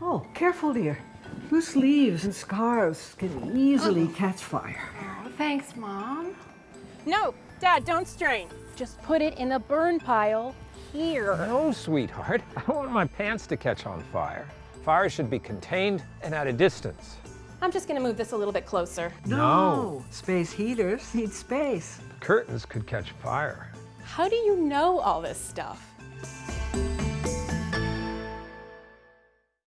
Oh, careful, dear. Loose leaves and scarves can easily oh. catch fire. Oh, thanks, Mom. No, Dad, don't strain. Just put it in the burn pile here. No, sweetheart. I don't want my pants to catch on fire. Fire should be contained and at a distance. I'm just gonna move this a little bit closer. No. Space heaters need space. Curtains could catch fire. How do you know all this stuff?